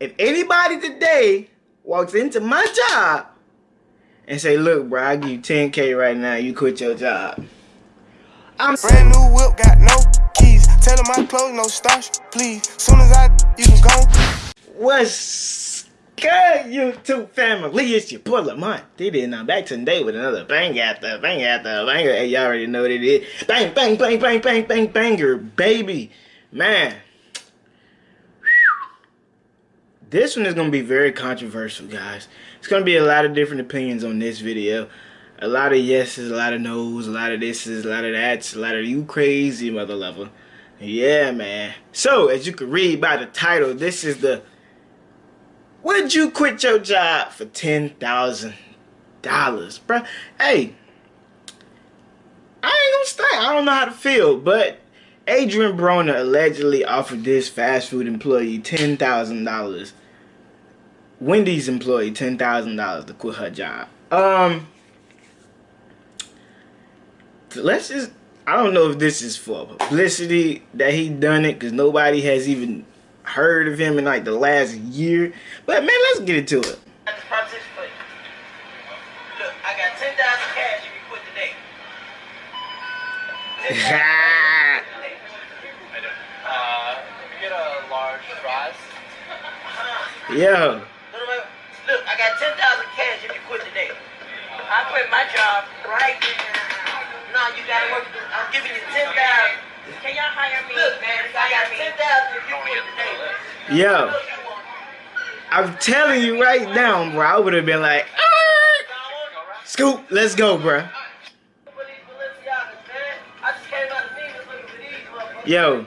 if anybody today walks into my job and say, look, bro, I give you 10K right now, you quit your job. I'm brand new whip, got no keys. Tell them my clothes, no starch, please. Soon as I, you can go. What's good, YouTube family? It's your boy Lamont. Did it, I'm back today with another bang after bang after banger. Hey, y'all already know what it is. Bang, bang, bang, bang, bang, bang, banger, baby. Man, This one is going to be very controversial, guys. It's going to be a lot of different opinions on this video. A lot of yeses, a lot of no's, a lot of thises, a lot of that's, a lot of you crazy mother lover. Yeah, man. So, as you can read by the title, this is the Would you quit your job for $10,000? Bruh, hey, I ain't gonna stay. I don't know how to feel, but Adrien Broner allegedly offered this fast food employee $10,000 Wendy's employee ten thousand dollars to quit her job. Um, let's just. I don't know if this is for publicity that he done it because nobody has even heard of him in like the last year. But man, let's get into it. Look, I got ten thousand cash if you quit today. uh, get a large fries. Yo. Look, I got 10,000 cash if you quit today. I quit my job right now. No, you gotta work. I'm giving you 10,000. Can y'all hire me? Look, man, I got 10,000 if you quit today. Yo. I'm telling you right now, bro. I would have been like, ah! Scoop, let's go, bro. Yo.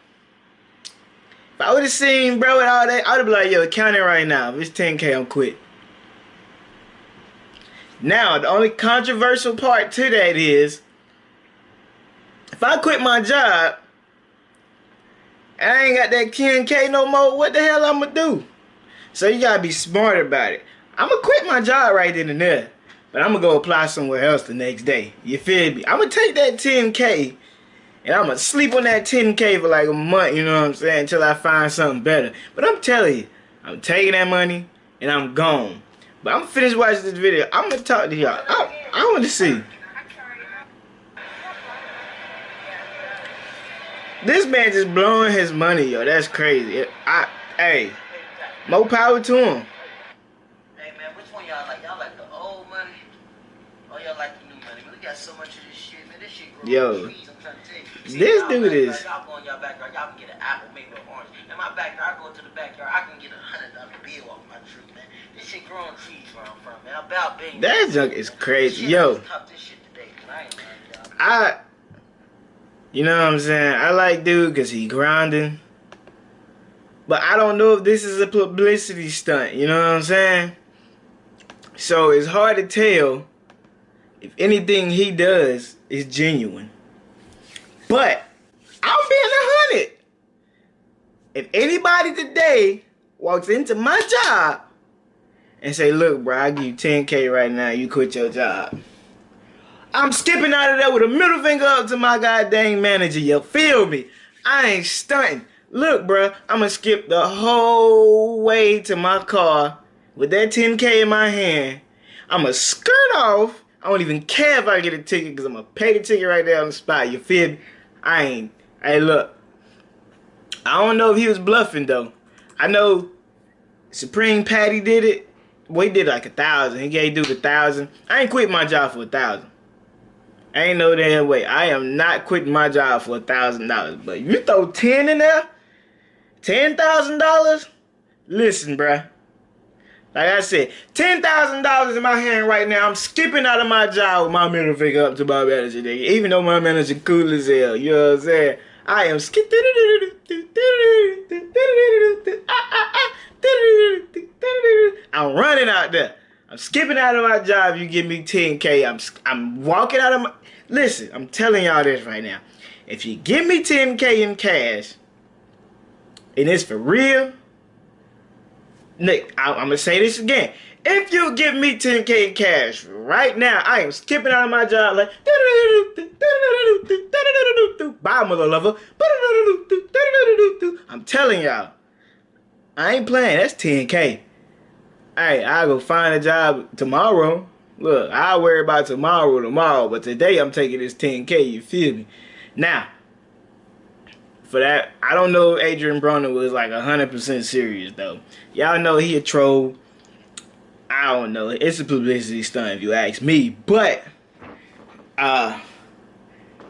If I would have seen bro with all that, I would have been like, yo, count it right now. If it's 10K, I'm quit. Now, the only controversial part to that is, if I quit my job, I ain't got that 10K no more, what the hell I'm gonna do? So you gotta be smart about it. I'm gonna quit my job right then and there. But I'm gonna go apply somewhere else the next day. You feel me? I'm gonna take that 10K and I'm gonna sleep on that 10K for like a month, you know what I'm saying, until I find something better. But I'm telling you, I'm taking that money and I'm gone. But I'm finished watching this video. I'm gonna talk to y'all. I, I want to see. This man just blowing his money, yo. That's crazy. I, hey, more power to him. Hey man, which one y'all like? Y'all like the old money? Or y'all like the new money? Man, we got so much of this shit, man. This shit Yo, trees. I'm trying to tell you. See, this dude is. Y'all go in y'all backyard, y'all can get an apple, maybe an orange. In my backyard, I go to the backyard, I can get a hundred dollar bill off my tree, man. This shit growing trees where I'm from, man. About being. That junk is crazy, yo. I. You know what I'm saying? I like dude because he grinding. But I don't know if this is a publicity stunt. You know what I'm saying? So it's hard to tell if anything he does is genuine. But I'm being a hundred. If anybody today walks into my job and say, look, bro, I give you 10K right now, you quit your job. I'm skipping out of there with a middle finger up to my goddamn manager. You feel me? I ain't stunting. Look, bro, I'm gonna skip the whole way to my car with that 10K in my hand. I'm gonna skirt off. I don't even care if I get a ticket because I'm gonna pay the ticket right there on the spot. You feel me? I ain't. Hey, look. I don't know if he was bluffing, though. I know Supreme Patty did it. Well, he did like a thousand. He gave dude a thousand. I ain't quit my job for a thousand. Ain't no damn way. I am not quitting my job for a thousand dollars. But you throw ten in there, ten thousand dollars. Listen, bruh. Like I said, ten thousand dollars in my hand right now. I'm skipping out of my job with my middle finger up to my manager, nigga. Even though my manager cool as hell, you know what I'm saying? I am skipping. I'm running out there. I'm skipping out of my job. You give me 10K. I'm I'm walking out of my. Listen, I'm telling y'all this right now. If you give me 10K in cash, and it's for real, Nick, I, I'm gonna say this again. If you give me 10K in cash right now, I am skipping out of my job like bye mother lover. I'm telling y'all, I ain't playing. That's 10K. Hey, I'll go find a job tomorrow. Look, I'll worry about tomorrow tomorrow, but today I'm taking this 10K, you feel me? Now, for that, I don't know if Adrien Broner was like 100% serious though. Y'all know he a troll. I don't know. It's a publicity stunt if you ask me. But, uh,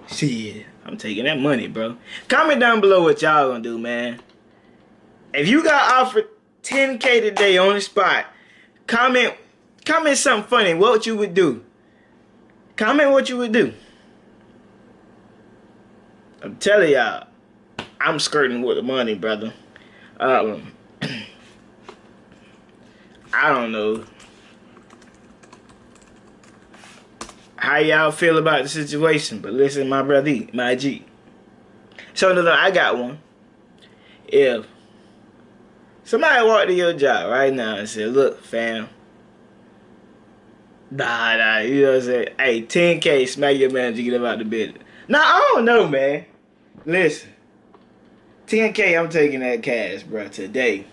shit, I'm taking that money, bro. Comment down below what y'all gonna do, man. If you got offered 10K today on the spot, comment, comment something funny. What you would do. Comment what you would do. I'm telling y'all. I'm skirting with the money, brother. Um, I don't know how y'all feel about the situation, but listen, my brother, my G. So no, no, I got one. If somebody walked to your job right now and said, "Look, fam." Nah, nah, you know what I'm saying? Hey, 10K, smack your manager, get him out the bed. Nah, I don't know, man. Listen. 10K, I'm taking that cash, bro, today.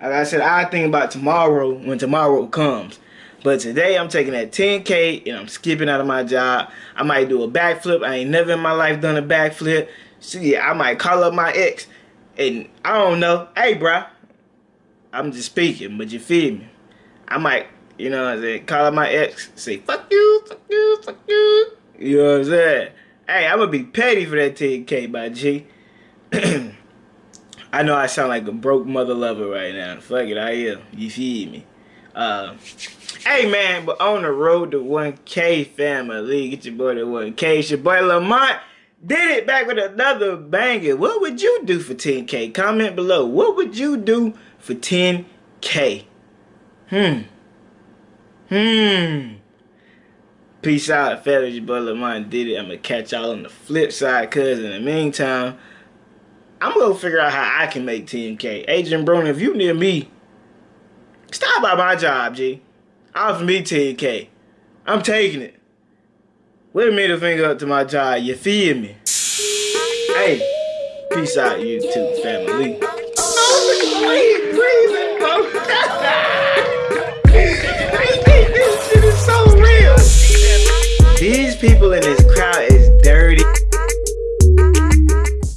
Like I said, I think about tomorrow when tomorrow comes. But today, I'm taking that 10K and I'm skipping out of my job. I might do a backflip. I ain't never in my life done a backflip. See, I might call up my ex and I don't know. Hey, bro, I'm just speaking, but you feel me? I might, you know what I'm saying, call up my ex, say, fuck you, fuck you, fuck you. You know what I'm saying? Hey, I'm gonna be petty for that 10K, my G. I know I sound like a broke mother lover right now. Fuck it, I am. You feel me? Uh, hey man, but on the road to 1K family, get your boy to 1K. It's your boy Lamont did it back with another banger. What would you do for 10K? Comment below. What would you do for 10K? Hmm. Hmm. Peace out, fellas. Your boy Lamont did it. I'm going to catch y'all on the flip side, cuz in the meantime, I'm gonna figure out how I can make 10K. Adrien Broner, if you near me, stop by my job, G. Offer me 10K. I'm taking it. With a middle finger up to my job, you feel me? Hey, peace out, YouTube family. Oh, people in this